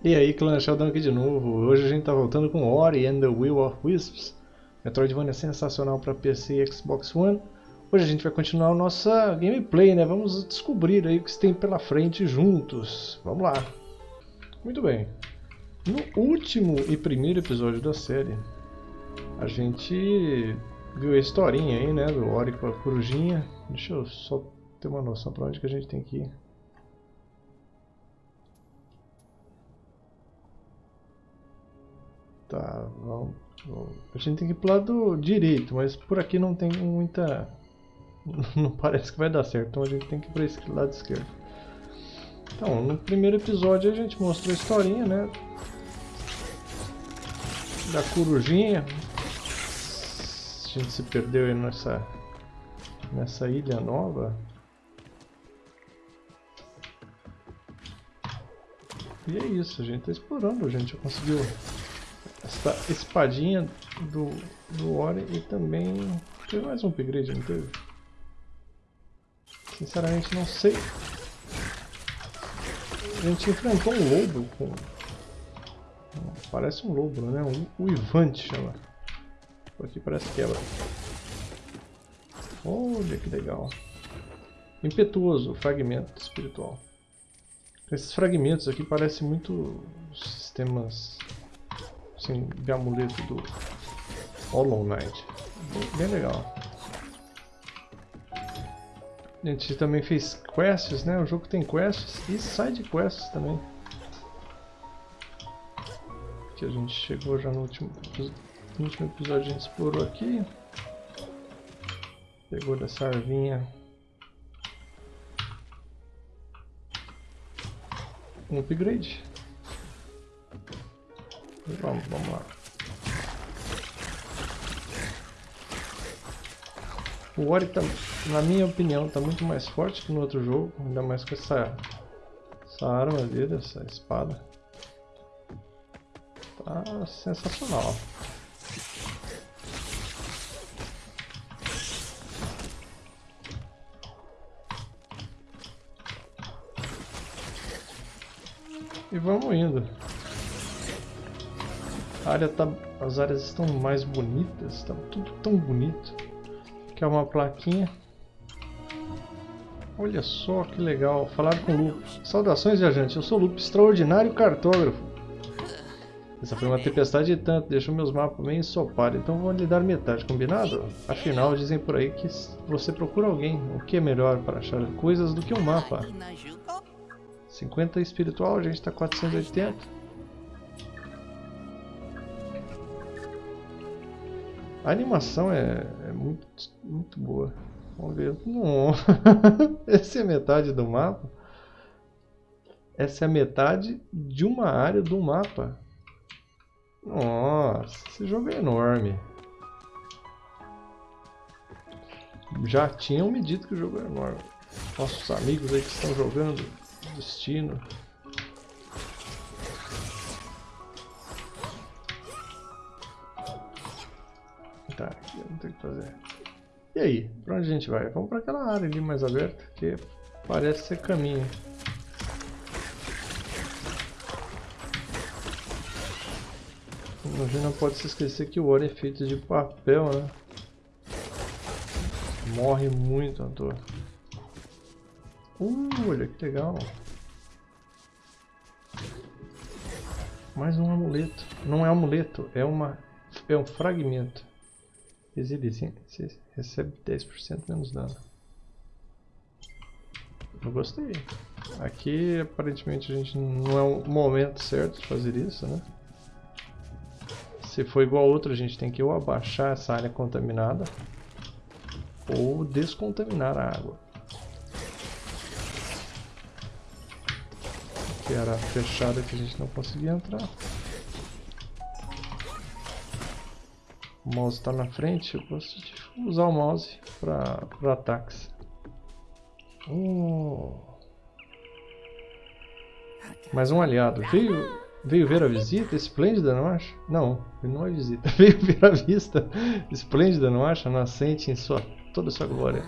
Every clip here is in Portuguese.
E aí, clã Sheldon aqui de novo. Hoje a gente tá voltando com Ori and the Will of Wisps. Metroidvania sensacional para PC e Xbox One. Hoje a gente vai continuar a nossa gameplay, né? Vamos descobrir aí o que tem pela frente juntos. Vamos lá. Muito bem. No último e primeiro episódio da série, a gente viu a historinha aí, né? Do Ori com a corujinha. Deixa eu só ter uma noção para onde que a gente tem que ir. Tá, vamos. A gente tem que ir pro lado direito, mas por aqui não tem muita... Não parece que vai dar certo, então a gente tem que ir para esse lado esquerdo. Então, no primeiro episódio a gente mostrou a historinha, né? Da corujinha. A gente se perdeu aí nessa, nessa ilha nova. E é isso, a gente tá explorando, a gente já conseguiu essa espadinha do, do Ori e também teve mais um upgrade, não teve? Sinceramente não sei. A gente enfrentou um lobo com... Parece um lobo, né? Um, o Ivante chama. Aqui parece quebra. Olha que legal. Impetuoso, fragmento espiritual. Esses fragmentos aqui parecem muito sistemas assim, de amuleto do Hollow Knight. Bem, legal. A gente também fez quests, né? O jogo tem quests e side quests também. Que a gente chegou já no último, no último episódio, a gente explorou aqui. Pegou dessa arvinha um upgrade. Vamos, vamos lá. O Ori, tá, na minha opinião, está muito mais forte que no outro jogo, ainda mais com essa, essa arma dele, essa espada. Tá sensacional. E vamos indo. Área tá, as áreas estão mais bonitas, está tudo tão bonito. É uma plaquinha. Olha só que legal, falar com o Lupe. Saudações, viajante, eu sou o Lupe, extraordinário cartógrafo. Essa foi uma tempestade de tanto, deixou meus mapas meio ensopados, então vou lhe dar metade, combinado? Afinal, dizem por aí que você procura alguém, o que é melhor para achar coisas do que um mapa? 50 espiritual, a gente está 480. A animação é, é muito, muito boa. Vamos ver. Não. Essa é metade do mapa. Essa é a metade de uma área do mapa. Nossa, esse jogo é enorme. Já tinham me dito que o jogo é enorme. Nossos amigos aí que estão jogando Destino. Tá, aqui não tem o que fazer. E aí, pra onde a gente vai? Vamos pra aquela área ali mais aberta, que parece ser caminho. A gente não pode se esquecer que o ouro é feito de papel, né? Morre muito à toa. Uh, olha que legal. Mais um amuleto. Não é amuleto, é, uma, é um fragmento. Resiliência. Você recebe 10% menos dano. Eu gostei. Aqui aparentemente a gente não é o momento certo de fazer isso, né? Se for igual a outra, a gente tem que ou abaixar essa área contaminada ou descontaminar a água. Que era fechada que a gente não conseguia entrar. O mouse está na frente, eu gosto de usar o mouse para ataques. Oh. Mais um aliado. Veio, veio ver a visita? Esplêndida, não acha? Não, não é visita. Veio ver a vista. Esplêndida, não acha? Nascente em sua, toda sua glória.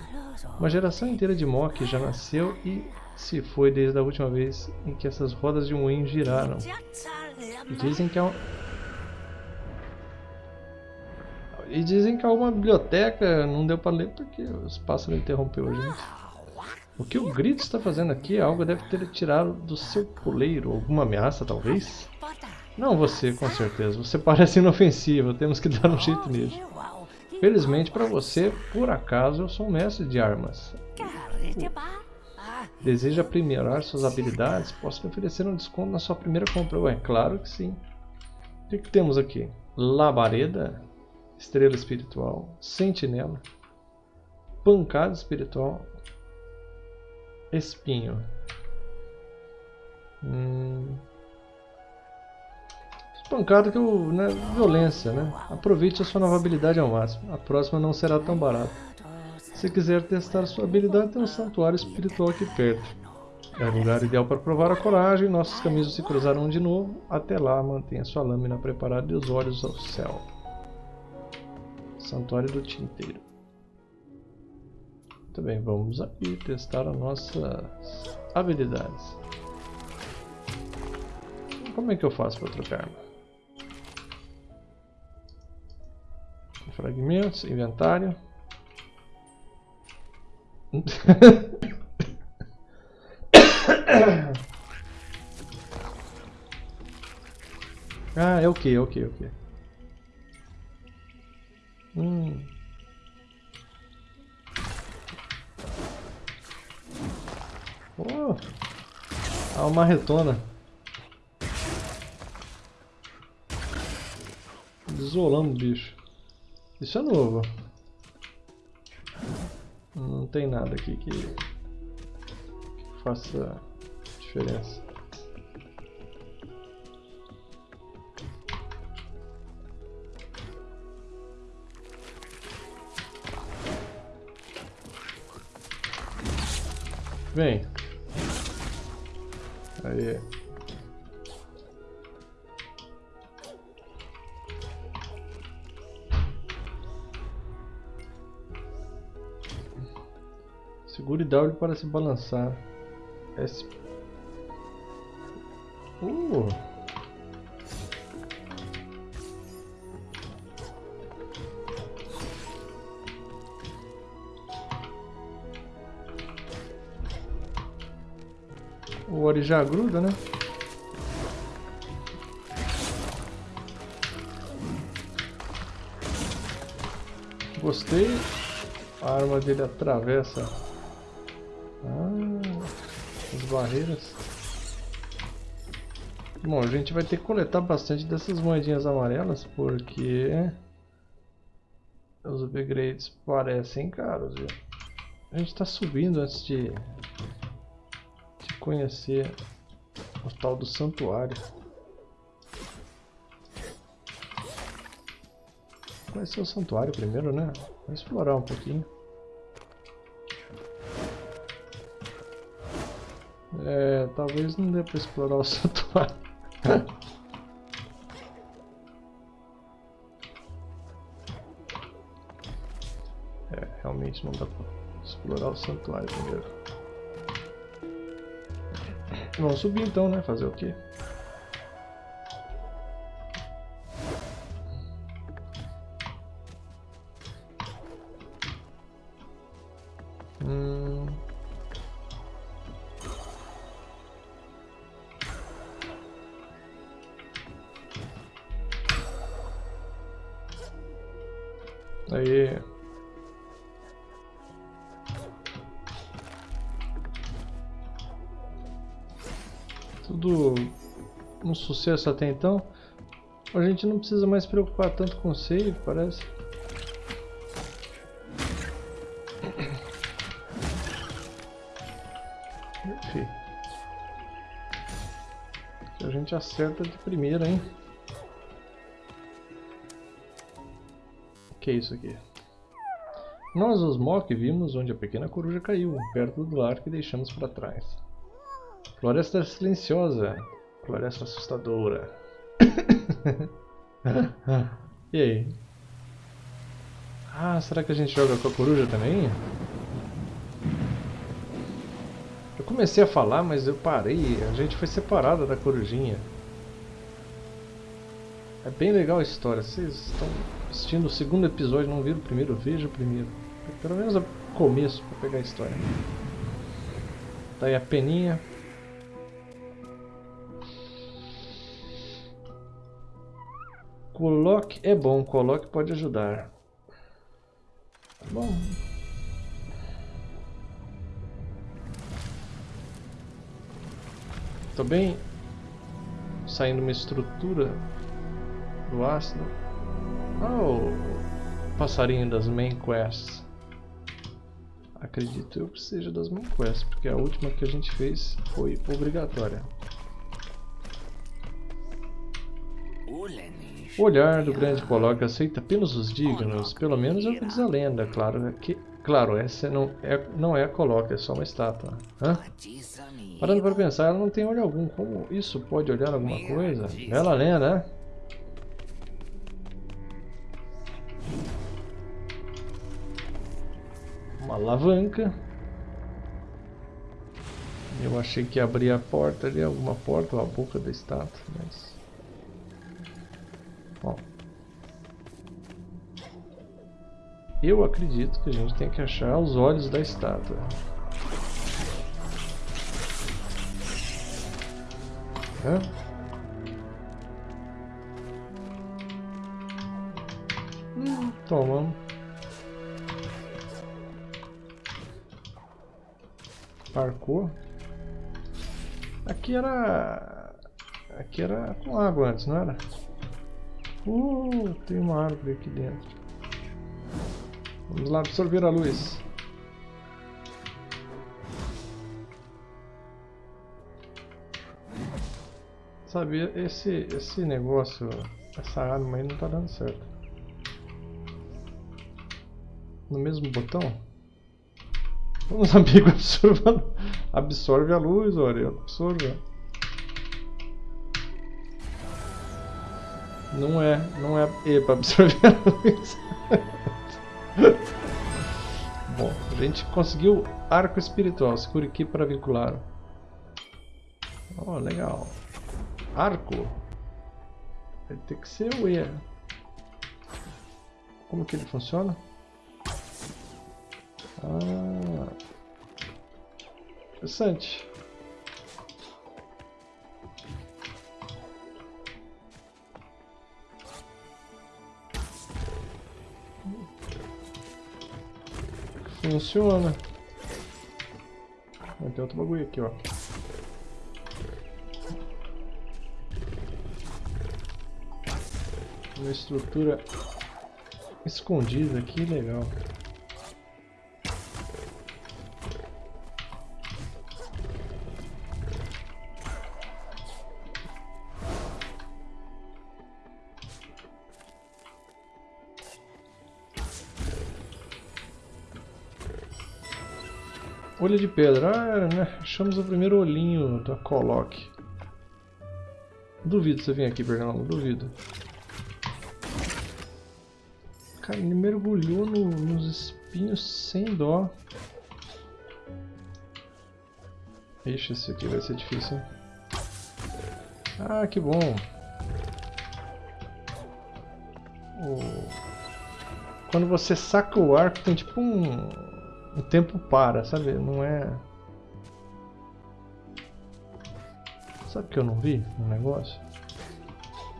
Uma geração inteira de Mok já nasceu e se foi desde a última vez em que essas rodas de moinho giraram. Dizem que há um... E dizem que há uma biblioteca, não deu para ler porque os pássaros interrompeu a gente. O que o grito está fazendo aqui? Algo deve ter tirado do seu coleiro. Alguma ameaça, talvez? Não você, com certeza. Você parece inofensivo. Temos que dar um jeito nisso. Felizmente para você, por acaso, eu sou um mestre de armas. Deseja aprimorar suas habilidades? Posso lhe oferecer um desconto na sua primeira compra. Ué, claro que sim. O que, que temos aqui? Labareda, Estrela Espiritual, Sentinela, Pancada Espiritual, Espinho. Hum... Pancada que eu, né, violência, né? Aproveite a sua nova habilidade ao máximo. A próxima não será tão barata. Se quiser testar sua habilidade, tem um santuário espiritual aqui perto. É o lugar ideal para provar a coragem. Nossos caminhos se cruzarão de novo. Até lá, mantenha sua lâmina preparada e os olhos ao céu. Santuário do Tinteiro. Muito bem, vamos aqui testar as nossas habilidades. Como é que eu faço para trocar arma? Fragmentos, inventário. ah, é o que, é o que, é o que. Hum. Oh. Ah, uma retona. Isolando o bicho. Isso é novo. Não tem nada aqui que, que faça diferença. Vem. Aí. Segure W para se balançar. S. Uh. Ori já gruda, né? Gostei. A arma dele atravessa barreiras. Bom, a gente vai ter que coletar bastante dessas moedinhas amarelas, porque os upgrades parecem caros, viu? A gente está subindo antes de conhecer o tal do santuário. Conhecer o santuário primeiro, né? Vamos explorar um pouquinho. É, talvez não dê pra explorar o santuário. é, realmente não dá pra explorar o santuário primeiro. Vamos subir então, né? Fazer o quê? Tudo um sucesso até então. A gente não precisa mais se preocupar tanto com save, parece. Enfim. A gente acerta de primeira, hein? que é isso aqui? Nós, os Mok, vimos onde a pequena coruja caiu, perto do lar que deixamos para trás. Floresta silenciosa, floresta assustadora. e aí? Ah, será que a gente joga com a coruja também? comecei a falar, mas eu parei. A gente foi separada da corujinha. É bem legal a história. Vocês estão assistindo o segundo episódio não viram o primeiro? Veja o primeiro. Pelo menos o começo para pegar a história. Tá aí a peninha. Coloque é bom, coloque pode ajudar. Tá bom. Tô bem saindo uma estrutura do ácido. Ah, o passarinho das main quests. Acredito eu que seja das main quests, porque a última que a gente fez foi obrigatória. O olhar do grande Polog aceita apenas os dignos, pelo menos é o que diz a lenda, claro é que... Claro, essa não é, não é a Coloca, é só uma estátua. Hã? Parando para pensar, ela não tem olho algum. Como isso pode olhar alguma coisa? Bela lenda, né? Uma alavanca. Eu achei que abria a porta ali, alguma porta ou a boca da estátua, mas... Bom. Eu acredito que a gente tem que achar os olhos da estátua. Hã? Hum, toma. Parkour. Aqui era... Aqui era com água antes, não era? Uh, tem uma árvore aqui dentro. Vamos lá absorver a luz. Sabe, esse, esse negócio, essa arma aí não tá dando certo. No mesmo botão? Vamos amigo absorva, absorve a luz, olha, absorve. Não é, não é E para absorver a luz. Bom, a gente conseguiu arco espiritual. Segure aqui para vincular. Oh, legal. Arco. Vai ter que ser o E. Como que ele funciona? Ah, interessante. Funciona. Tem outro bagulho aqui, ó. Uma estrutura escondida aqui, legal. Olho de pedra. Ah, né? Achamos o primeiro olhinho da Coloque. Duvido você vir aqui, Bernardo. Duvido. Cara, ele mergulhou no, nos espinhos sem dó. Ixi, esse aqui vai ser difícil? Ah, que bom. Quando você saca o arco, tem tipo um, o tempo para, sabe? Não é... Sabe que eu não vi no negócio?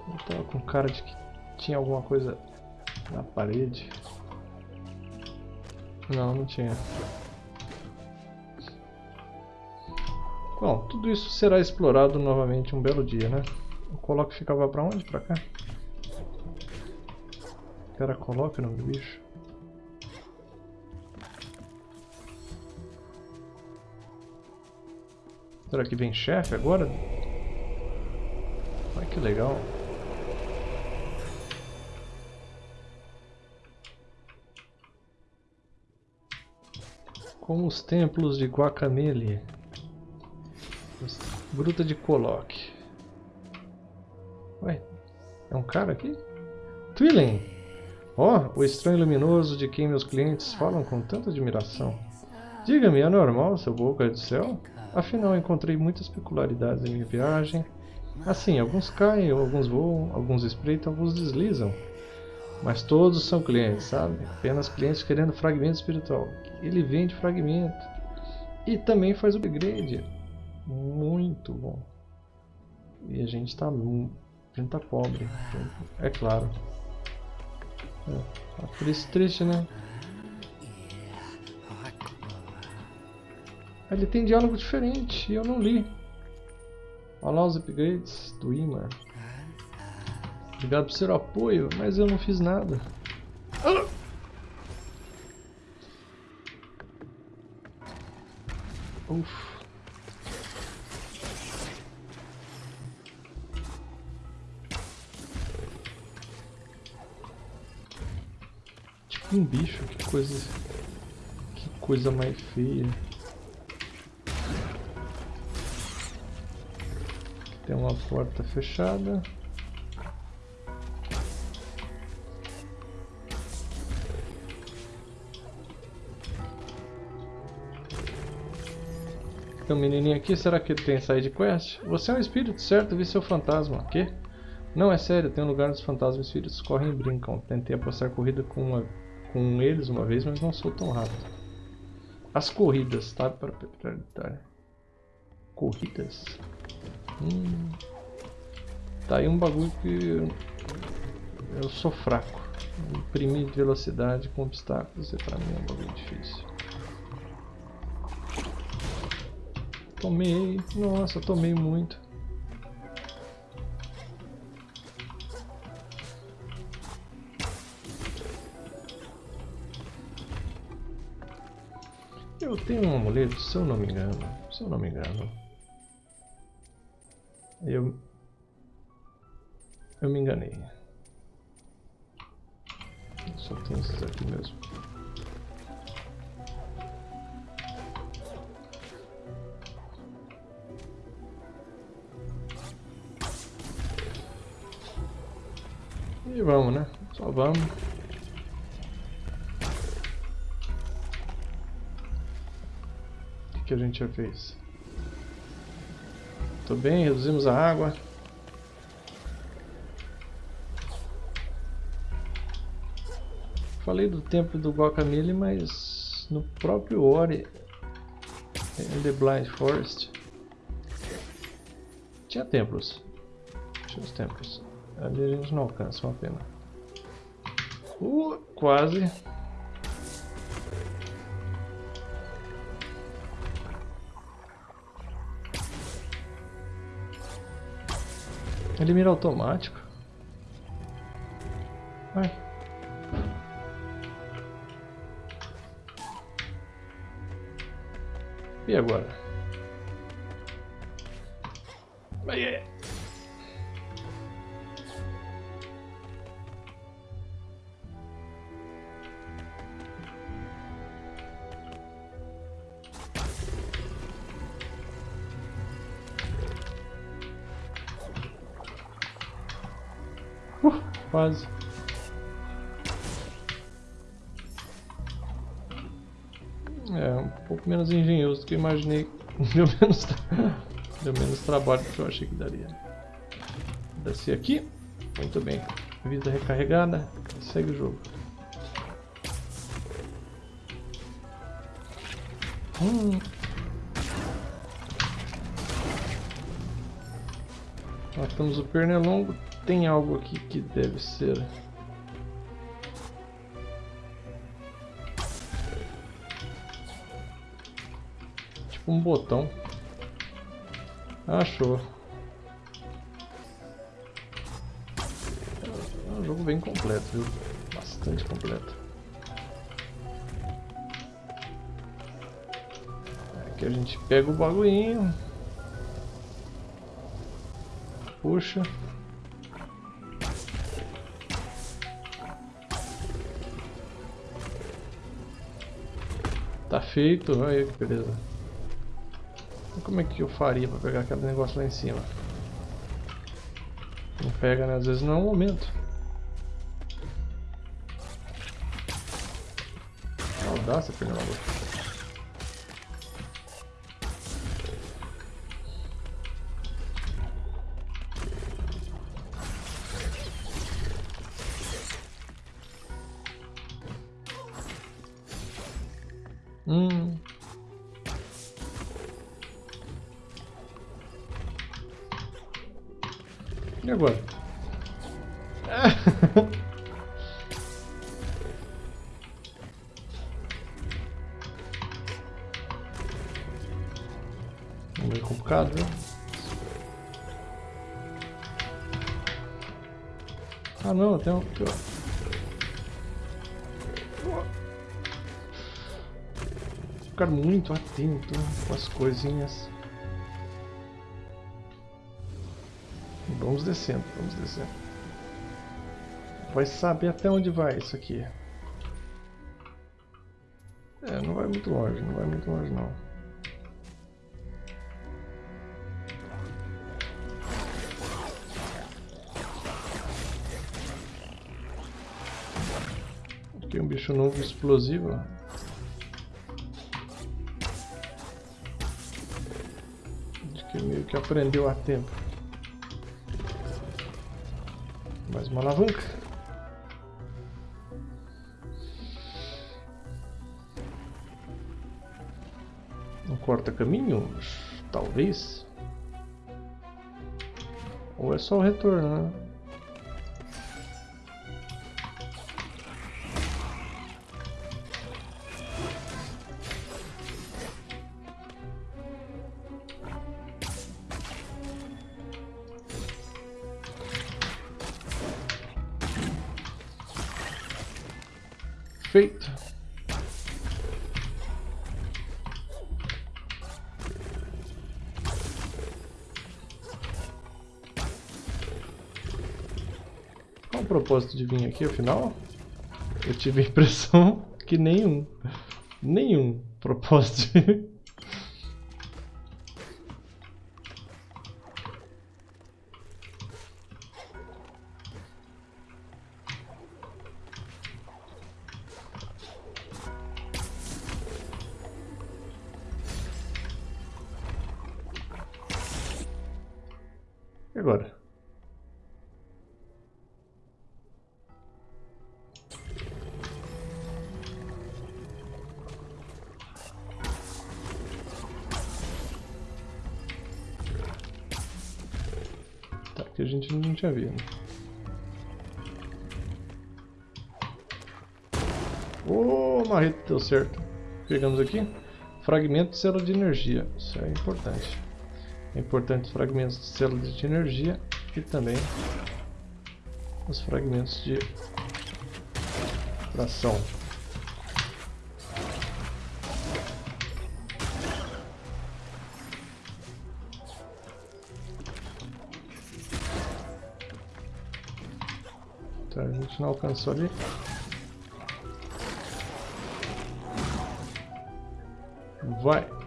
Eu tava com cara de que tinha alguma coisa na parede. Não, não tinha. Bom, tudo isso será explorado novamente um belo dia, né? O coloque ficava pra onde? Pra cá? O nome do bicho? Será que vem chefe agora? Olha que legal. Como os templos de Guacamele. Gruta de Coloque. Ué, é um cara aqui? Twilling! Ó, oh, o estranho luminoso de quem meus clientes falam com tanta admiração. Diga-me, é normal seu boca do céu? Afinal, encontrei muitas peculiaridades em minha viagem. Assim, alguns caem, alguns voam, alguns espreitam, alguns deslizam. Mas todos são clientes, sabe? Apenas clientes querendo fragmento espiritual. Ele vende fragmento. E também faz upgrade. Muito bom. E a gente tá, a gente tá pobre. É claro. É, tá triste, triste, né? Ele tem diálogo diferente eu não li. Olha lá os upgrades do Imar. Obrigado por seu apoio, mas eu não fiz nada. Ah! Uf. Tipo um bicho, que coisa... Que coisa mais feia. Tem uma porta fechada. Tem um menininho aqui, será que ele tem side quest? Você é um espírito, certo? Vi seu fantasma. Quê? Não, é sério, tem um lugar onde os fantasmas espíritos correm e brincam. Tentei apostar corrida com, uma, com eles uma vez, mas não sou tão rápido. As corridas, tá? Para prioritária. Corridas? Hum. Tá aí um bagulho que eu sou fraco. Imprimir velocidade com obstáculos é pra mim é um bagulho difícil. Tomei, nossa, tomei muito. Eu tenho um amuleto, se eu não me engano, se eu não me engano. Eu... Eu me enganei. Só tem esses aqui mesmo. E vamos, né? Só vamos. O que, que a gente já fez? Tudo bem, reduzimos a água. Falei do tempo do Guacamole, mas no próprio Ori, em The Blind Forest, tinha templos. Tinha os templos. Ali a gente não alcança, uma pena. Uh, quase. Ele mira automático. Vai. E agora? Vai. É. Quase. É, um pouco menos engenhoso do que eu imaginei. Deu menos, deu menos trabalho do que eu achei que daria. Descer aqui. Muito bem. Vida recarregada. Segue o jogo. Hum. Matamos o pernilongo tem algo aqui que deve ser... Tipo um botão. Achou. É um jogo bem completo, viu? Bastante completo. Aqui a gente pega o bagulhinho. Puxa. Tá feito, aí que beleza. Como é que eu faria pra pegar aquele negócio lá em cima? Não pega, né? Às vezes não é o momento. Audácia, Fernando. Atento com as coisinhas. Vamos descendo, vamos descendo. Vai saber até onde vai isso aqui. É, não vai muito longe, não vai muito longe não. Aqui um bicho novo explosivo. De que aprendeu a tempo. Mais uma alavanca. Um corta-caminhos? Talvez. Ou é só o retorno, né? Propósito de vir aqui, afinal? Eu tive a impressão que nenhum. Nenhum propósito. E certo. Pegamos aqui. Fragmento de célula de energia. Isso é importante. É importante os fragmentos de células de energia e também os fragmentos de tração. Então a gente não alcançou ali. Vai!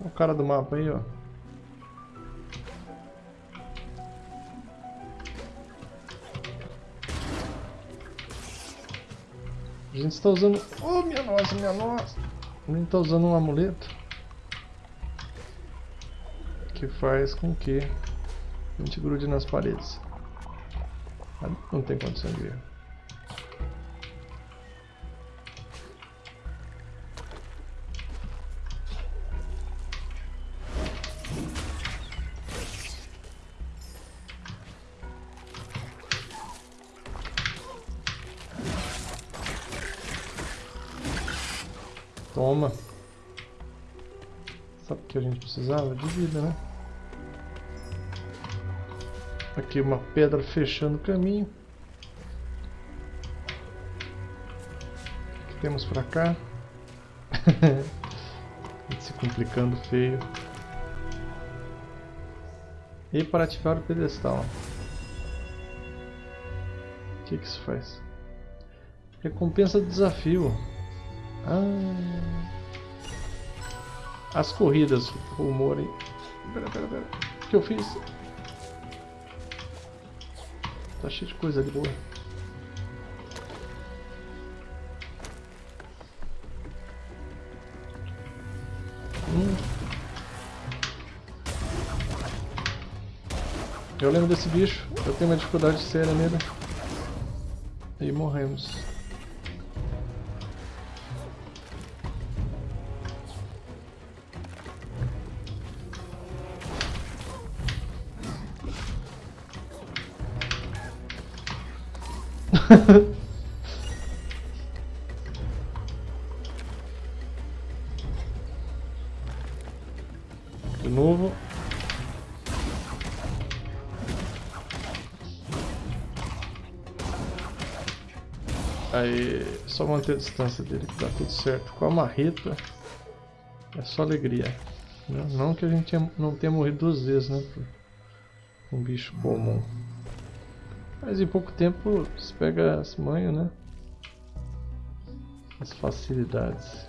o cara do mapa aí, ó. A gente está usando... Oh, minha nossa, minha nossa! A gente está usando um amuleto. Que faz com que a gente grude nas paredes. Não tem condição de erro. Sabe o que a gente precisava? De vida, né? Aqui uma pedra fechando o caminho. O que temos pra cá? se complicando feio. E para ativar o pedestal. O que, que isso faz? Recompensa do desafio. Ah. As corridas, rumor aí. Pera, pera, pera. O que eu fiz? Tá cheio de coisa ali boa. Hum. Eu lembro desse bicho. Eu tenho uma dificuldade séria nele. E morremos. De novo. Aí, só manter a distância dele que tá tudo certo. Com a marreta é só alegria. Não que a gente não tenha morrido duas vezes, né? Um bicho comum. Mas em pouco tempo se pega as manhas, né? As facilidades.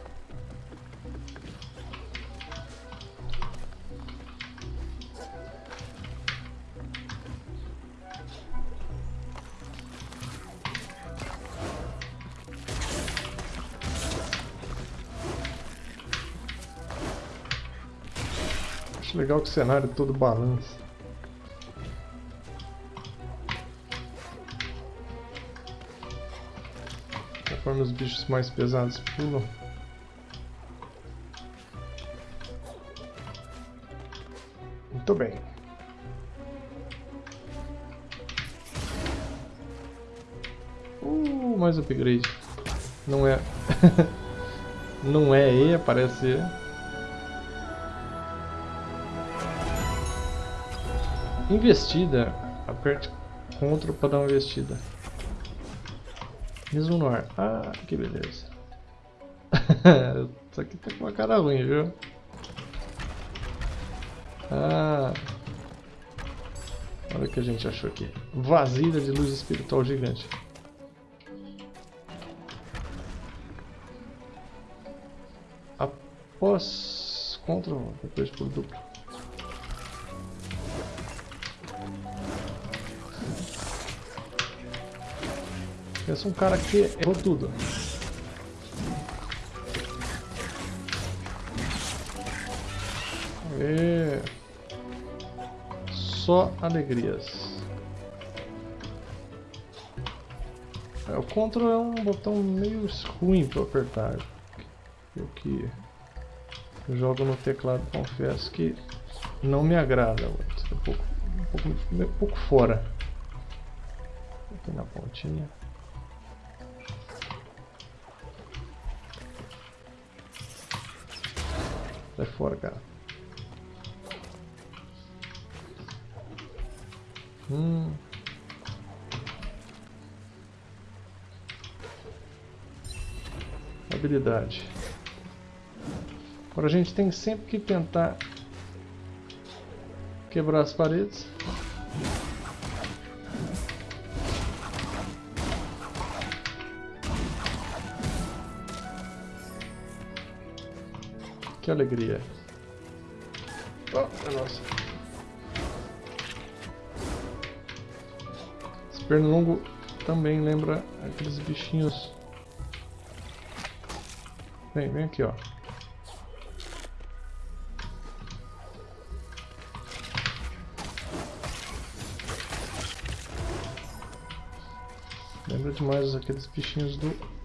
Acho legal que o cenário todo balança. Conforme os bichos mais pesados pulam. Muito bem. Uh, mais upgrade. Não é... Não é E, parece Investida. Aperte CTRL para dar uma investida. Mesmo no ar. Ah, que beleza. Isso aqui tá com uma cara ruim, viu? Ah. Olha o que a gente achou aqui. Vasilha de luz espiritual gigante. Após CTRL, depois por duplo. Pensa um cara que errou tudo. E... Só alegrias. É, o Ctrl é um botão meio ruim para apertar. Eu que jogo no teclado confesso que não me agrada muito. É um pouco, um pouco, um pouco fora. Aqui na pontinha. Fora, cara. Hum. Habilidade. Agora a gente tem sempre que tentar quebrar as paredes. Que alegria. Oh, é nossa. Esse pernilongo também lembra aqueles bichinhos. Vem, vem aqui, ó. Lembra demais aqueles bichinhos do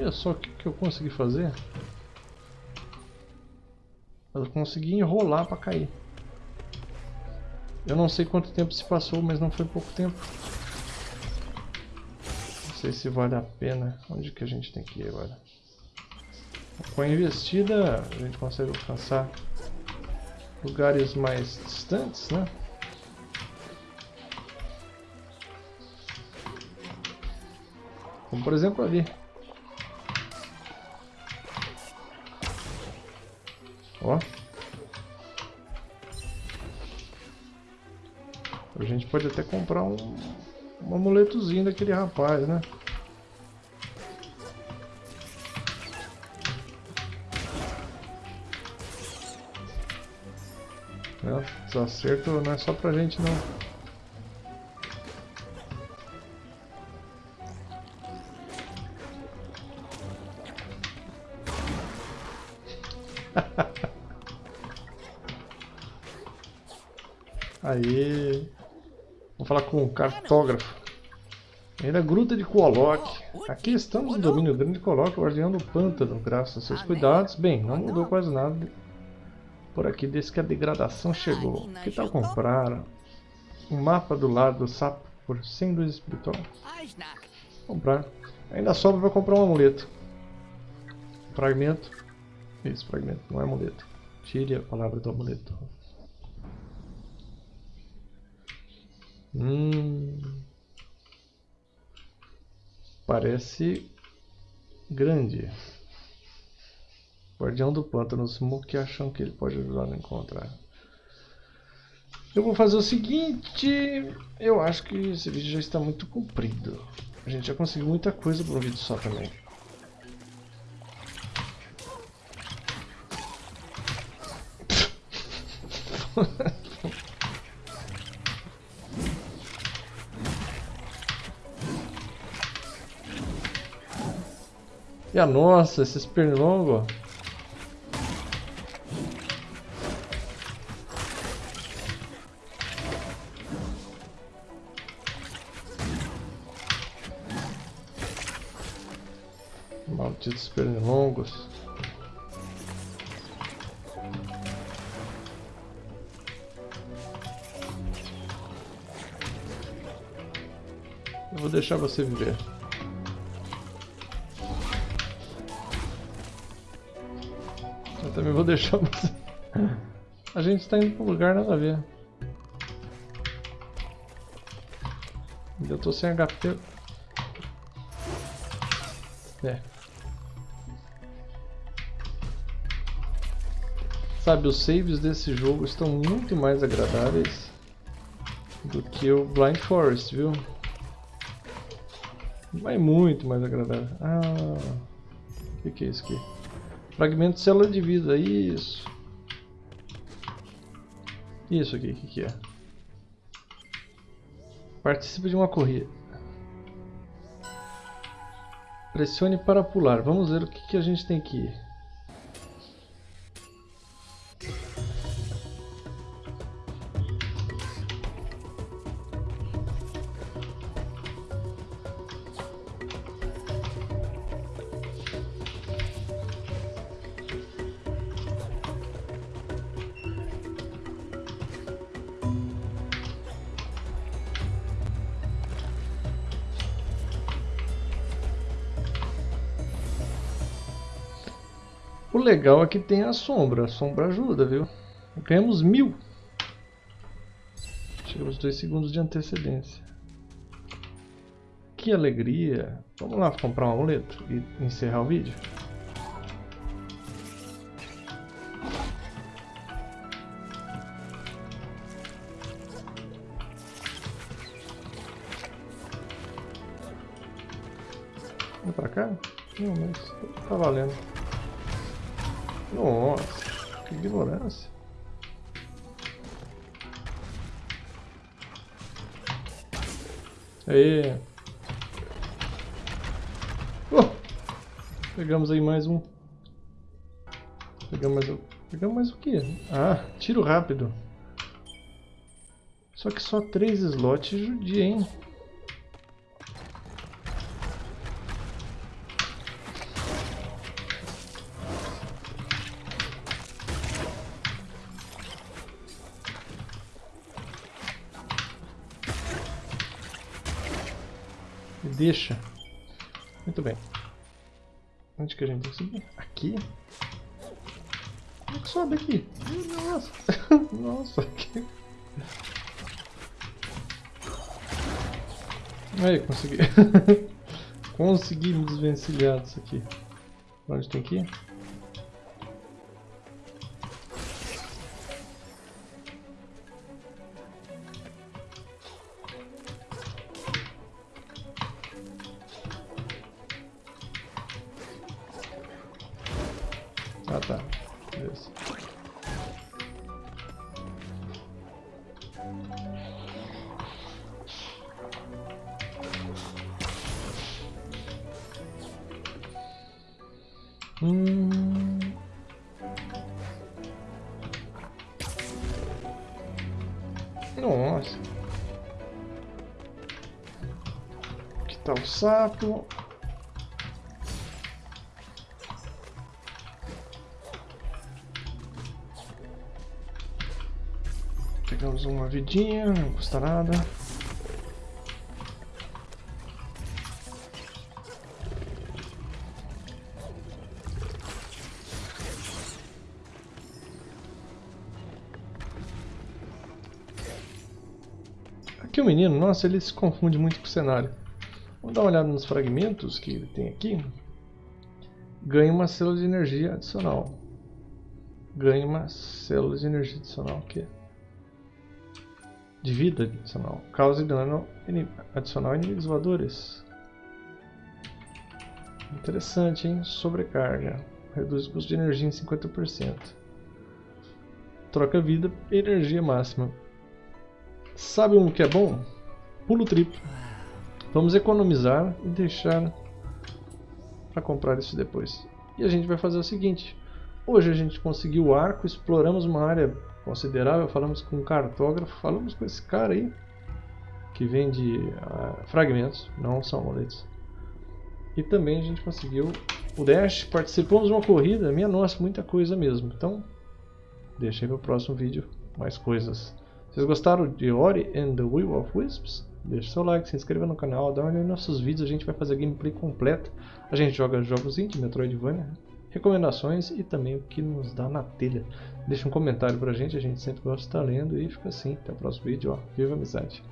Olha só o que, que eu consegui fazer. Eu consegui enrolar para cair. Eu não sei quanto tempo se passou, mas não foi pouco tempo. Não sei se vale a pena. Onde que a gente tem que ir agora? Com a investida, a gente consegue alcançar lugares mais distantes, né? Como por exemplo ali. Ó. A gente pode até comprar um, um amuletozinho daquele rapaz, né? É, desacerto não é só pra gente não. Aí. Vamos falar com o cartógrafo. É da Gruta de Kolok. Aqui estamos no domínio grande de Kolok, guardião do pântano, graças a seus cuidados. Bem, não mudou quase nada por aqui desde que a degradação chegou. Que tal comprar um mapa do lado do sapo por 100 luz espiritual? Comprar. Ainda sobra para comprar um amuleto. Fragmento. Isso, fragmento, não é amuleto. Tire a palavra do amuleto. Hum, parece grande. Guardião do Pântano, Smoke acham que ele pode ajudar a encontrar. Eu vou fazer o seguinte, eu acho que esse vídeo já está muito comprido. A gente já conseguiu muita coisa por um vídeo só também. e a nossa, esses pernilongos. Malditos pernilongos. Eu vou deixar você viver. Vou deixar você... A gente está indo para um lugar nada a ver. Eu tô sem HP. É. Sabe, os saves desse jogo estão muito mais agradáveis do que o Blind Forest, viu? Vai muito mais agradável. Ah, o que, que é isso aqui? Fragmento de célula de vida, isso. Isso aqui, o que, que é? Participe de uma corrida. Pressione para pular. Vamos ver o que, que a gente tem aqui. Legal é que tem a sombra. A sombra ajuda, viu? Ganhamos mil. Chegamos dois segundos de antecedência. Que alegria. Vamos lá comprar um amuleto e encerrar o vídeo. Vem pra cá? Não, mas tá valendo. Nossa, que ignorância. Aí. Oh! Pegamos aí mais um. Pegamos mais o. Pegamos mais o que? Ah, tiro rápido. Só que só três slots judia, hein? Deixa. Muito bem. Onde que a gente tem que subir? Aqui? Como é que sobe aqui? Nossa! Nossa, aqui. Aí, consegui. consegui me desvencilhar disso aqui. Onde tem que ir? Ah tá. Beleza. Hum... Nossa. matar o sapo. Uma vidinha, não custa nada. Aqui o menino, nossa, ele se confunde muito com o cenário. Vamos dar uma olhada nos fragmentos que ele tem aqui. Ganha uma célula de energia adicional. Ganha uma célula de energia adicional aqui. De vida adicional. Causa dano adicional em inimigos voadores. Interessante, hein? Sobrecarga. Reduz o custo de energia em 50%. Troca vida energia máxima. Sabe um que é bom? Pulo triplo. Vamos economizar e deixar para comprar isso depois. E a gente vai fazer o seguinte. Hoje a gente conseguiu o arco, exploramos uma área considerável, falamos com um cartógrafo, falamos com esse cara aí, que vende uh, fragmentos, não são amuletos. E também a gente conseguiu o dash, participamos de uma corrida, minha nossa, muita coisa mesmo. Então, deixa aí para o próximo vídeo mais coisas. Vocês gostaram de Ori and the Will of Wisps? Deixe seu like, se inscreva no canal, dá uma olhada nos nossos vídeos, a gente vai fazer gameplay completa. A gente joga jogos de Metroidvania, recomendações e também o que nos dá na telha. Deixa um comentário pra gente, a gente sempre gosta de estar lendo e fica assim. Até o próximo vídeo, ó. Viva amizade!